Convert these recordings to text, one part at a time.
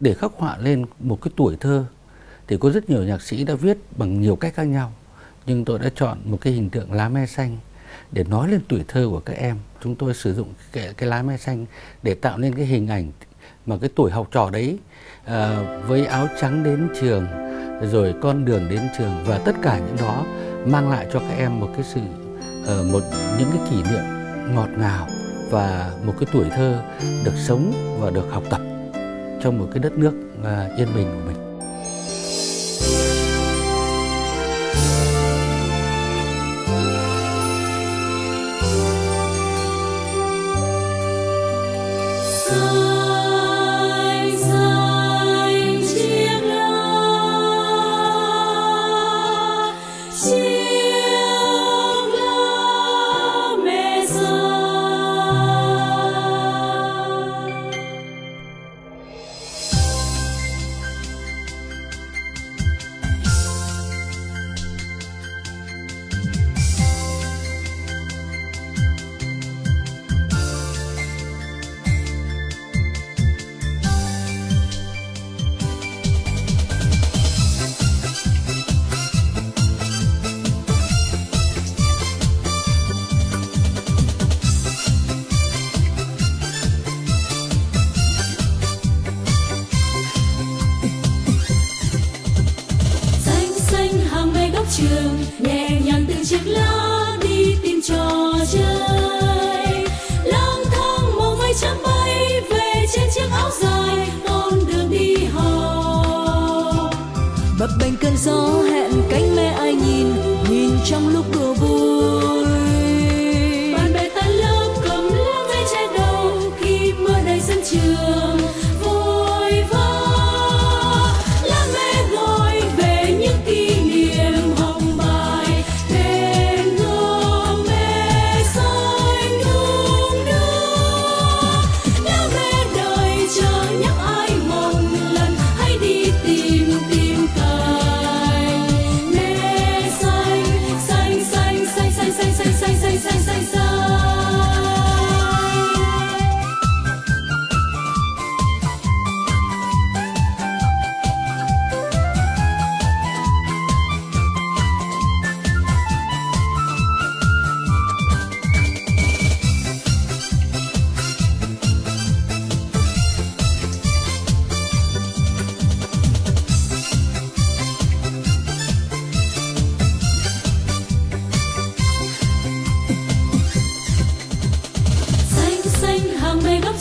để khắc họa lên một cái tuổi thơ. Thì có rất nhiều nhạc sĩ đã viết bằng nhiều cách khác nhau nhưng tôi đã chọn một cái hình tượng lá me xanh để nói lên tuổi thơ của các em. Chúng tôi sử dụng cái, cái lá me xanh để tạo nên cái hình ảnh mà cái tuổi học trò đấy à, với áo trắng đến trường rồi con đường đến trường và tất cả những đó mang lại cho các em một cái sự uh, một những cái kỷ niệm ngọt ngào và một cái tuổi thơ được sống và được học tập trong một cái đất nước à, yên bình của mình trường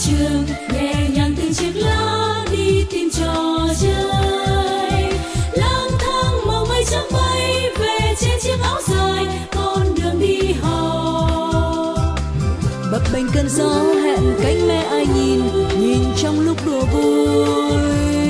trường nhàng từng chiếc lá đi tìm trò chơi. Lang thang màu mây trong bay về trên chiếc áo dài, con đường đi hò bập bềnh cơn gió hẹn cánh mẹ ai nhìn nhìn trong lúc đùa vui.